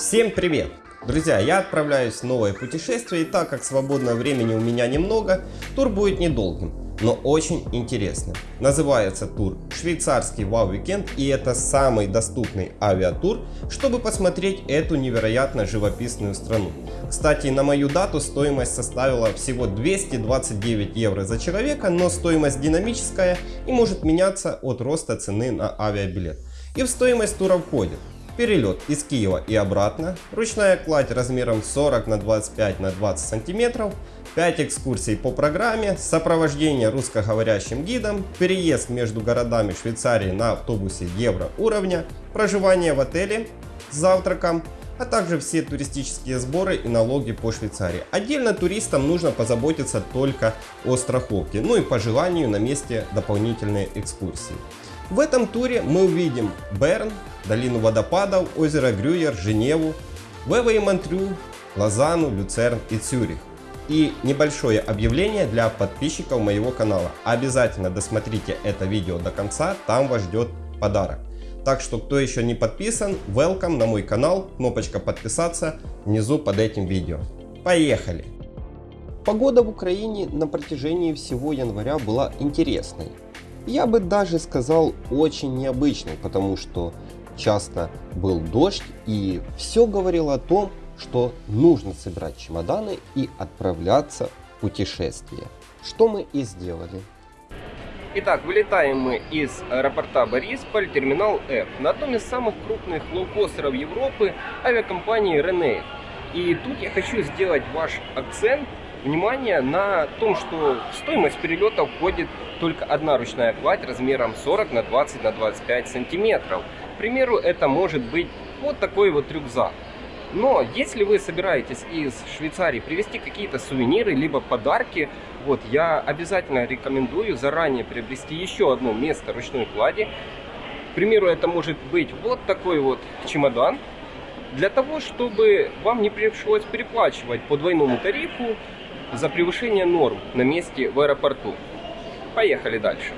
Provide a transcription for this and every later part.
Всем привет! Друзья, я отправляюсь в новое путешествие, и так как свободного времени у меня немного, тур будет недолгим, но очень интересным. Называется тур «Швейцарский Wow-weekend» и это самый доступный авиатур, чтобы посмотреть эту невероятно живописную страну. Кстати, на мою дату стоимость составила всего 229 евро за человека, но стоимость динамическая и может меняться от роста цены на авиабилет. И в стоимость тура входит перелет из Киева и обратно, ручная кладь размером 40 на 25 на 20 сантиметров, 5 экскурсий по программе, сопровождение русскоговорящим гидом, переезд между городами Швейцарии на автобусе евро уровня, проживание в отеле с завтраком, а также все туристические сборы и налоги по Швейцарии. Отдельно туристам нужно позаботиться только о страховке, ну и по желанию на месте дополнительные экскурсии. В этом туре мы увидим Берн, долину водопадов, озеро Грюер, Женеву, Вева и Монтрю, Лозану, Люцерн и Цюрих. И небольшое объявление для подписчиков моего канала. Обязательно досмотрите это видео до конца, там вас ждет подарок. Так что, кто еще не подписан, welcome на мой канал, кнопочка подписаться внизу под этим видео. Поехали! Погода в Украине на протяжении всего января была интересной. Я бы даже сказал очень необычной, потому что часто был дождь и все говорило о том, что нужно собирать чемоданы и отправляться в путешествие. Что мы и сделали. Итак, вылетаем мы из аэропорта Борисполь, терминал F, на одном из самых крупных лоукостеров Европы авиакомпании Renair. И тут я хочу сделать ваш акцент внимание на том, что в стоимость перелета входит только одна ручная кладь размером 40 на 20 на 25 сантиметров. К примеру, это может быть вот такой вот рюкзак. Но если вы собираетесь из Швейцарии привезти какие-то сувениры, либо подарки, вот я обязательно рекомендую заранее приобрести еще одно место ручной клади. К примеру, это может быть вот такой вот чемодан, для того, чтобы вам не пришлось переплачивать по двойному тарифу за превышение норм на месте в аэропорту. Поехали дальше.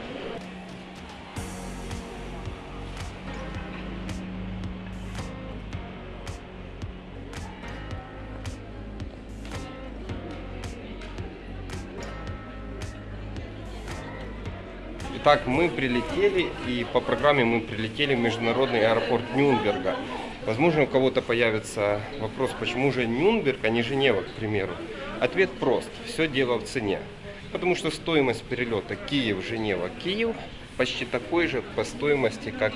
Итак, мы прилетели, и по программе мы прилетели в международный аэропорт Нюрнберга. Возможно, у кого-то появится вопрос, почему же Нюрнберг, а не Женева, к примеру. Ответ прост. Все дело в цене. Потому что стоимость перелета Киев-Женева-Киев почти такой же по стоимости, как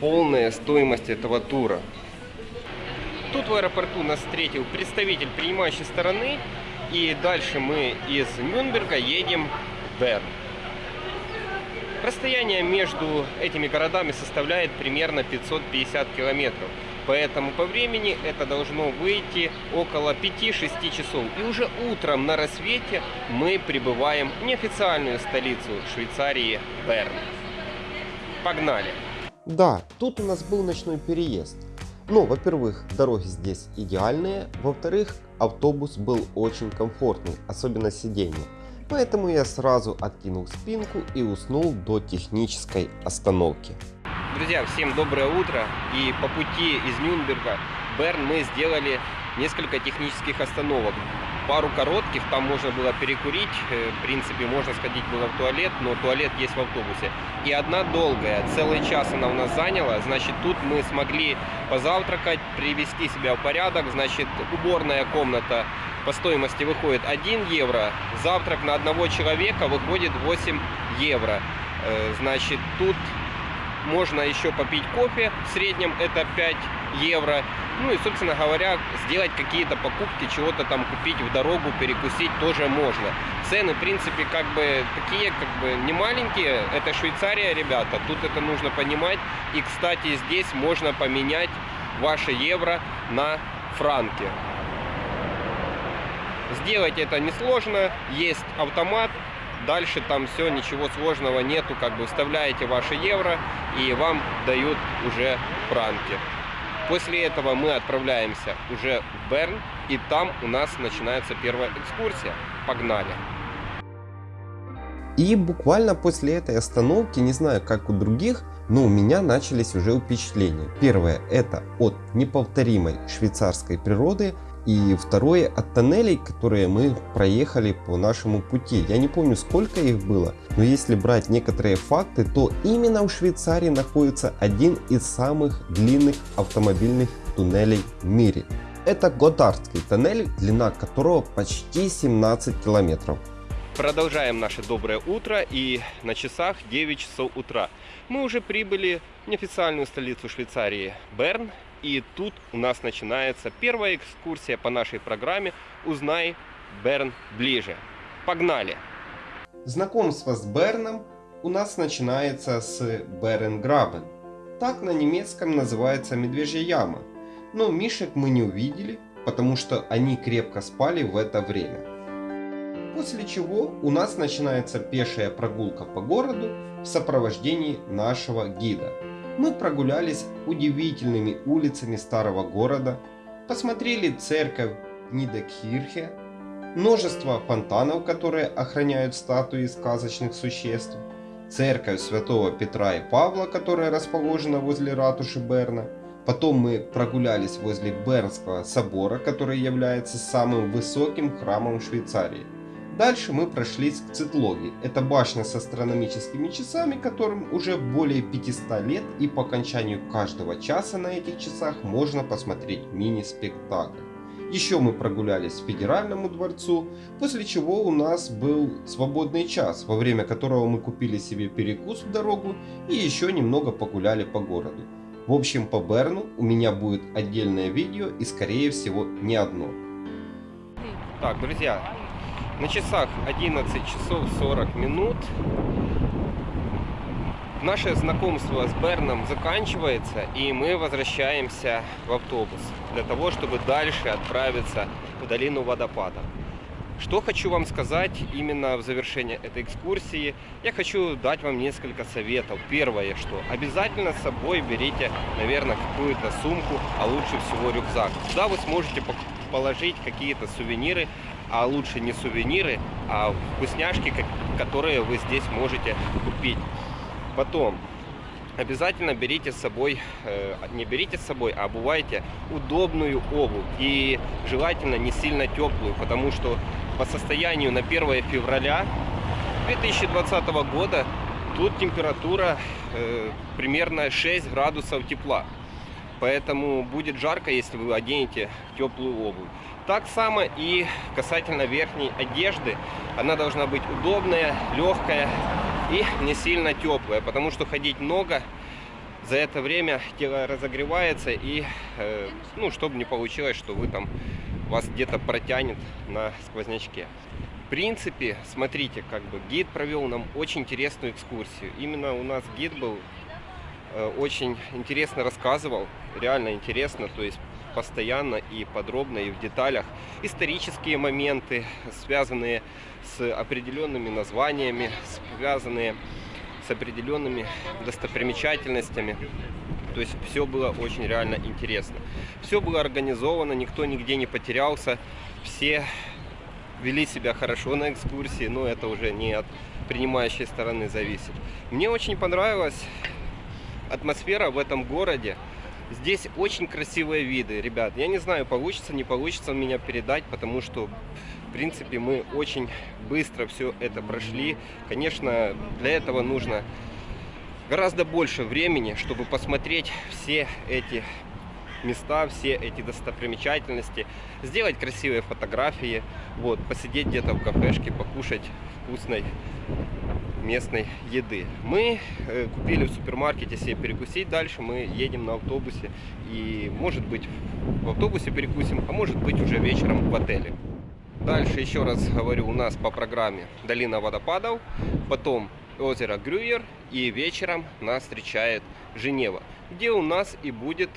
полная стоимость этого тура. Тут в аэропорту нас встретил представитель принимающей стороны. И дальше мы из Нюрнберга едем в Берн. Расстояние между этими городами составляет примерно 550 километров. Поэтому по времени это должно выйти около 5-6 часов. И уже утром на рассвете мы прибываем в неофициальную столицу Швейцарии Берн. Погнали! Да, тут у нас был ночной переезд. Ну, во-первых, дороги здесь идеальные. Во-вторых, автобус был очень комфортный, особенно сиденье. Поэтому я сразу откинул спинку и уснул до технической остановки. Друзья, всем доброе утро. И по пути из Нюрнберга в Берн мы сделали несколько технических остановок. Пару коротких, там можно было перекурить, э, в принципе можно сходить было в туалет, но туалет есть в автобусе. И одна долгая, целый час она у нас заняла, значит тут мы смогли позавтракать, привести себя в порядок, значит уборная комната по стоимости выходит 1 евро, завтрак на одного человека выходит 8 евро. Э, значит, тут можно еще попить кофе, в среднем это 5 евро. Ну и, собственно говоря, сделать какие-то покупки, чего-то там купить в дорогу, перекусить тоже можно. Цены, в принципе, как бы такие, как бы не маленькие. Это Швейцария, ребята, тут это нужно понимать. И, кстати, здесь можно поменять ваши евро на франки. Сделать это несложно, есть автомат, дальше там все, ничего сложного нету, как бы вставляете ваши евро и вам дают уже франки. После этого мы отправляемся уже в Берн, и там у нас начинается первая экскурсия. Погнали! И буквально после этой остановки, не знаю как у других, Но у меня начались уже впечатления. Первое это от неповторимой швейцарской природы, и второе от тоннелей, которые мы проехали по нашему пути. Я не помню сколько их было, но если брать некоторые факты, то именно в Швейцарии находится один из самых длинных автомобильных туннелей в мире. Это Годардский тоннель, длина которого почти 17 километров. Продолжаем наше доброе утро и на часах 9 часов утра. Мы уже прибыли в неофициальную столицу Швейцарии Берн и тут у нас начинается первая экскурсия по нашей программе «Узнай Берн ближе». Погнали! Знакомство с Берном у нас начинается с Беренграбен. Так на немецком называется медвежья яма. Но мишек мы не увидели, потому что они крепко спали в это время. После чего у нас начинается пешая прогулка по городу в сопровождении нашего гида мы прогулялись удивительными улицами старого города, посмотрели церковь Нидекхирхе, множество фонтанов, которые охраняют статуи сказочных существ, церковь святого Петра и Павла, которая расположена возле ратуши Берна. Потом мы прогулялись возле Бернского собора, который является самым высоким храмом Швейцарии. Дальше мы прошлись к Цитлоге. Это башня с астрономическими часами, которым уже более 500 лет и по окончанию каждого часа на этих часах можно посмотреть мини-спектакль. Еще мы прогулялись в Федеральному дворцу, после чего у нас был свободный час, во время которого мы купили себе перекус в дорогу и еще немного погуляли по городу. В общем, по Берну у меня будет отдельное видео и скорее всего не одно. Так, друзья, на часах 11 часов 40 минут. Наше знакомство с Берном заканчивается, и мы возвращаемся в автобус для того, чтобы дальше отправиться в долину водопада. Что хочу вам сказать именно в завершении этой экскурсии. Я хочу дать вам несколько советов. Первое, что обязательно с собой берите, наверное, какую-то сумку, а лучше всего рюкзак. Туда вы сможете положить какие-то сувениры, а лучше не сувениры, а вкусняшки, которые вы здесь можете купить. Потом, обязательно берите с собой, э, не берите с собой, а обувайте удобную обувь. И желательно не сильно теплую, потому что по состоянию на 1 февраля 2020 года тут температура э, примерно 6 градусов тепла. Поэтому будет жарко, если вы оденете теплую обувь. Так само и касательно верхней одежды. Она должна быть удобная, легкая и не сильно теплая, потому что ходить много, за это время тело разогревается и, э, ну, чтобы не получилось, что вы там, вас где-то протянет на сквознячке. В принципе, смотрите, как бы гид провел нам очень интересную экскурсию. Именно у нас гид был э, очень интересно рассказывал, реально интересно, то есть постоянно и подробно и в деталях исторические моменты, связанные с определенными названиями, связанные с определенными достопримечательностями. То есть все было очень реально интересно. Все было организовано, никто нигде не потерялся, все вели себя хорошо на экскурсии, но это уже не от принимающей стороны зависит. Мне очень понравилась атмосфера в этом городе. Здесь очень красивые виды, ребят. Я не знаю, получится, не получится меня передать, потому что, в принципе, мы очень быстро все это прошли. Конечно, для этого нужно гораздо больше времени, чтобы посмотреть все эти места, все эти достопримечательности, сделать красивые фотографии, вот, посидеть где-то в кафешке, покушать вкусной местной еды. Мы э, купили в супермаркете себе перекусить, дальше мы едем на автобусе и может быть в автобусе перекусим, а может быть уже вечером в отеле. Дальше еще раз говорю, у нас по программе долина водопадов, потом озеро Грюер и вечером нас встречает Женева, где у нас и будет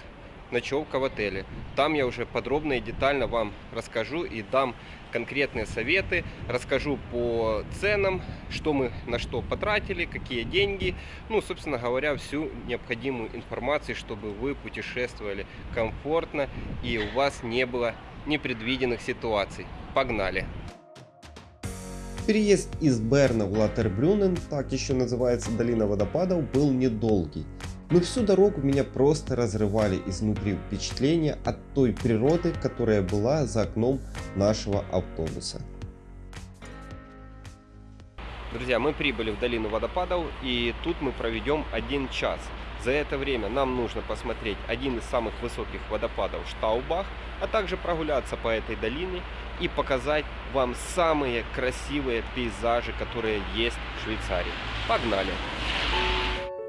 ночевка в отеле. Там я уже подробно и детально вам расскажу и дам конкретные советы, расскажу по ценам, что мы на что потратили, какие деньги, ну, собственно говоря, всю необходимую информацию, чтобы вы путешествовали комфортно и у вас не было непредвиденных ситуаций. Погнали! Переезд из Берна в Латербрюнен, так еще называется долина водопадов, был недолгий. Но всю дорогу меня просто разрывали изнутри впечатления от той природы, которая была за окном нашего автобуса. Друзья, мы прибыли в долину водопадов и тут мы проведем один час. За это время нам нужно посмотреть один из самых высоких водопадов Штаубах, а также прогуляться по этой долине и показать вам самые красивые пейзажи, которые есть в Швейцарии. Погнали!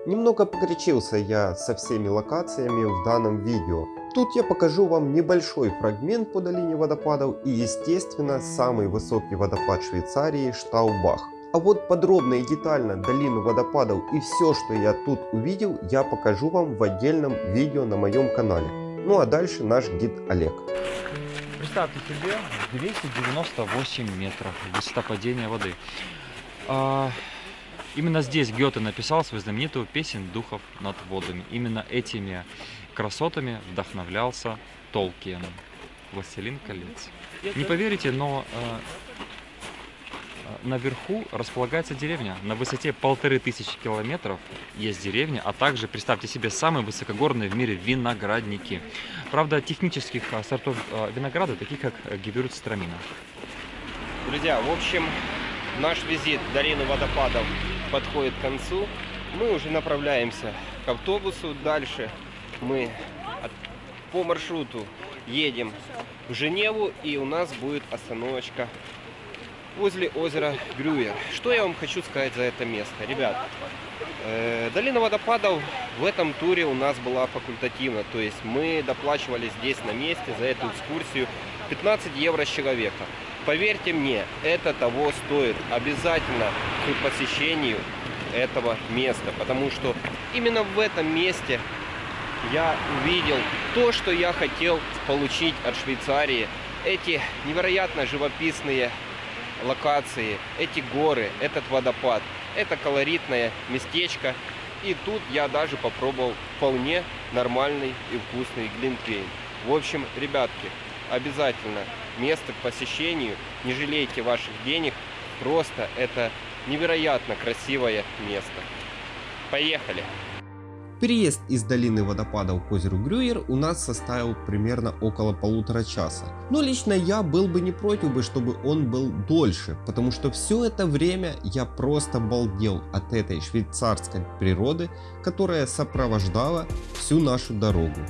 Немного погорячился я со всеми локациями в данном видео. Тут я покажу вам небольшой фрагмент по долине водопадов и естественно самый высокий водопад Швейцарии Штаубах. А вот подробно и детально долину водопадов и все, что я тут увидел, я покажу вам в отдельном видео на моем канале. Ну а дальше наш гид Олег. Представьте себе 298 метров высота падения воды. Именно здесь Гёте написал свою знаменитую песнь духов над водами. Именно этими красотами вдохновлялся Толкиен, Властелин колец. Не поверите, но а, наверху располагается деревня. На высоте полторы тысячи километров есть деревня, а также, представьте себе, самые высокогорные в мире виноградники. Правда, технических сортов а, винограда, таких как Гевюрцтрамина. Друзья, в общем, наш визит в долину водопадов подходит к концу. Мы уже направляемся к автобусу. Дальше мы по маршруту едем в Женеву и у нас будет остановочка возле озера Грюер. Что я вам хочу сказать за это место? Ребят, э, долина водопадов в этом туре у нас была факультативна. То есть мы доплачивали здесь на месте за эту экскурсию 15 евро с человека. Поверьте мне, это того стоит обязательно к посещению этого места. Потому что именно в этом месте я увидел то, что я хотел получить от Швейцарии. Эти невероятно живописные локации, эти горы, этот водопад. Это колоритное местечко. И тут я даже попробовал вполне нормальный и вкусный глинтвейн. В общем, ребятки, обязательно место к посещению. Не жалейте ваших денег. Просто это невероятно красивое место. Поехали! Переезд из долины водопадов к озеру Грюер у нас составил примерно около полутора часа. Но лично я был бы не против, бы, чтобы он был дольше, потому что все это время я просто балдел от этой швейцарской природы, которая сопровождала всю нашу дорогу.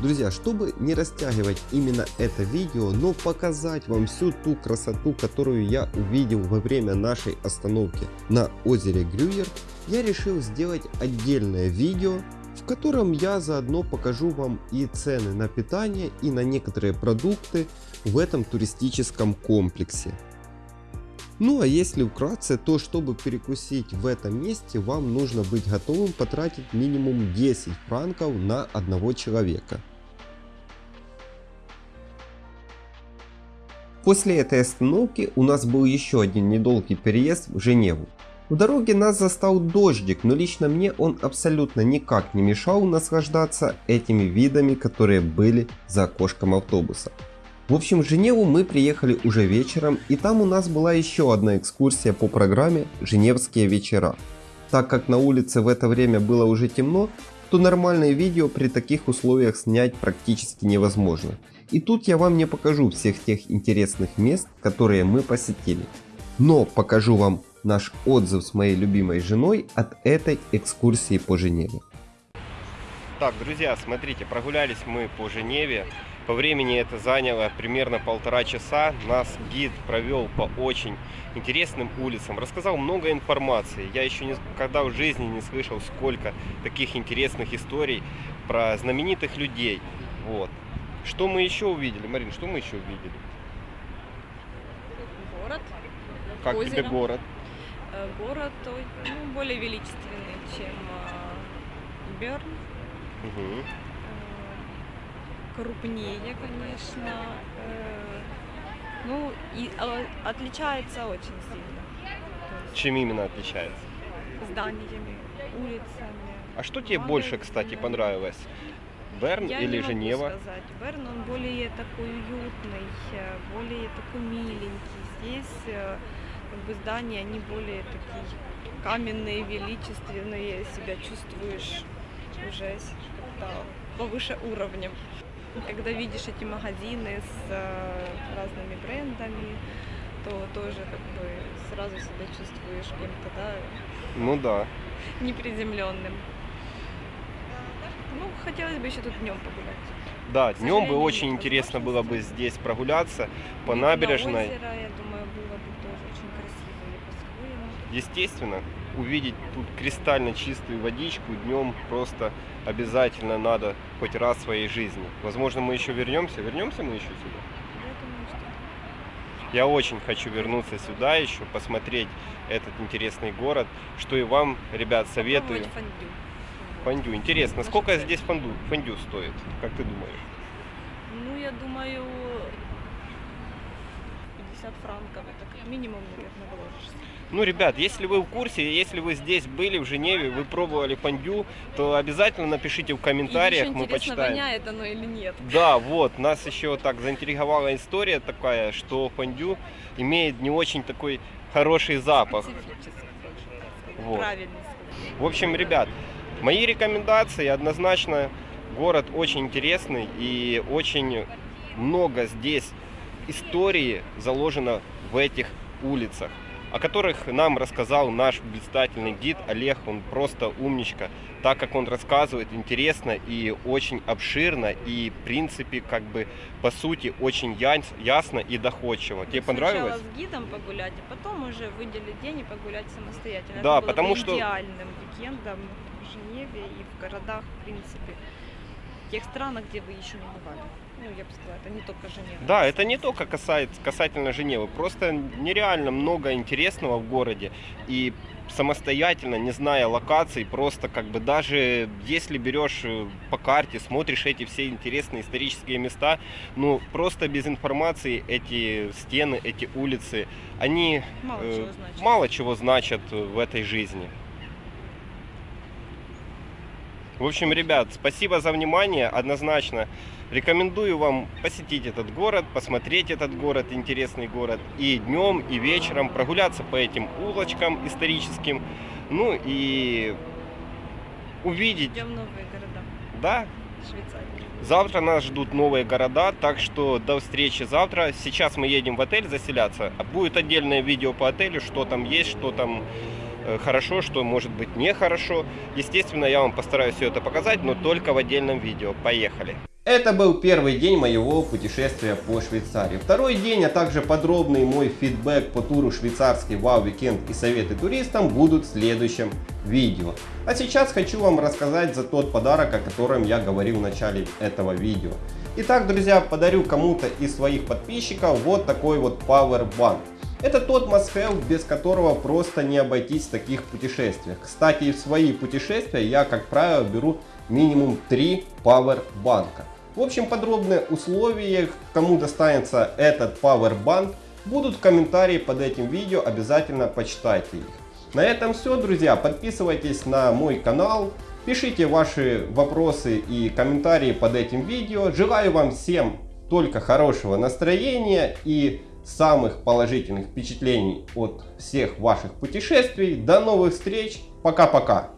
Друзья, чтобы не растягивать именно это видео, но показать вам всю ту красоту, которую я увидел во время нашей остановки на озере Грюер, я решил сделать отдельное видео, в котором я заодно покажу вам и цены на питание и на некоторые продукты в этом туристическом комплексе. Ну а если вкратце, то чтобы перекусить в этом месте, вам нужно быть готовым потратить минимум 10 франков на одного человека. После этой остановки у нас был еще один недолгий переезд в Женеву. В дороге нас застал дождик, но лично мне он абсолютно никак не мешал наслаждаться этими видами, которые были за окошком автобуса. В общем, в Женеву мы приехали уже вечером, и там у нас была еще одна экскурсия по программе «Женевские вечера». Так как на улице в это время было уже темно, то нормальное видео при таких условиях снять практически невозможно. И тут я вам не покажу всех тех интересных мест, которые мы посетили. Но покажу вам наш отзыв с моей любимой женой от этой экскурсии по Женеве. Так, друзья, смотрите, прогулялись мы по Женеве. По времени это заняло примерно полтора часа. Нас гид провел по очень интересным улицам, рассказал много информации. Я еще никогда в жизни не слышал сколько таких интересных историй про знаменитых людей. Вот. Что мы еще увидели? Марин, что мы еще увидели? Город. Как Озеро. тебе город? Э, Город ну, более величественный, чем э, Берн. Мгм. Крупнее, конечно. Э, Ну, и отличается очень сильно. Чем именно отличается? зданиями, улицами. А что тебе больше, кстати, понравилось? Берн Я или не могу Женева? сказать. Берн, он более такой уютный, э, более такой миленький. Здесь э, как бы здания, они более такие каменные, величественные, себя чувствуешь уже повыше уровнем. Когда видишь эти магазины с э, разными брендами, то тоже как бы сразу себя чувствуешь кем-то, да, Ну да. неприземленным. Ну, хотелось бы еще тут днем погулять. Да, днем бы очень интересно было бы здесь прогуляться по Вид на набережной. озеро, я думаю, было бы тоже очень красиво. Естественно, увидеть тут кристально чистую водичку днем просто обязательно надо хоть раз в своей жизни. Возможно, мы еще вернемся. Вернемся мы еще сюда? Я очень хочу вернуться сюда еще, посмотреть этот интересный город, что и вам, ребят, советую. фондю. Фондю. Интересно, Наша сколько здесь фондю, фондю стоит? Как ты думаешь? Ну, я думаю, 50 франков, это как минимум, наверное, вложишься. Ну, ребят, если вы в курсе, если вы здесь были в Женеве, вы пробовали фондю, то обязательно напишите в комментариях, мы почитаем. воняет оно или нет. Да, вот, нас еще так заинтриговала история такая, что фондю имеет не очень такой хороший запах. Вот. правильно сказать. В общем, ребят, мои рекомендации однозначно. Город очень интересный и очень много здесь истории заложено в этих улицах, о которых нам рассказал наш блистательный гид Олег. Он просто умничка, так как он рассказывает интересно и очень обширно и в принципе как бы по сути очень яс- ясно и доходчиво. Тебе понравилось? Сначала с гидом погулять, а потом уже выделить день и погулять самостоятельно. Да, Это было потому бы что- идеальным уикендом в Женеве и в городах, в принципе, в тех странах, где вы еще не бывали. Ну, я бы сказала, это не только Женева. Да, это не только касается, касательно Женевы. Просто нереально много интересного в городе. И самостоятельно, не зная локаций, просто как бы даже если берешь э, по карте, смотришь эти все интересные исторические места, ну просто без информации эти стены, эти улицы, они Мало э, чего значит. мало чего значат в этой жизни. В общем, ребят, спасибо за внимание. Однозначно рекомендую вам посетить этот город, посмотреть этот город, интересный город. И днем, и вечером прогуляться по этим улочкам историческим. Ну и увидеть, Идем новые города да, Швейцарии. Завтра нас ждут новые города, так что до встречи завтра. Сейчас мы едем в отель заселяться. Будет отдельное видео по отелю, что там есть, что там хорошо, что может быть нехорошо. Естественно, я вам постараюсь все это показать, но только в отдельном видео. Поехали! Это был первый день моего путешествия по Швейцарии. Второй день, а также подробный мой фидбэк по туру швейцарский Вау Weekend и советы туристам будут в следующем видео. А сейчас хочу вам рассказать за тот подарок, о котором я говорил в начале этого видео. Итак, друзья, подарю кому-то из своих подписчиков вот такой вот Power Bank. Это тот must-have, без которого просто не обойтись в таких путешествиях. Кстати, в свои путешествия я, как правило, беру минимум 3 Power банка. В общем, подробные условия, кому достанется этот Bank, будут в комментарии под этим видео, обязательно почитайте их. На этом все, друзья. Подписывайтесь на мой канал, пишите ваши вопросы и комментарии под этим видео. Желаю вам всем только хорошего настроения и самых положительных впечатлений от всех ваших путешествий. До новых встреч. Пока-пока.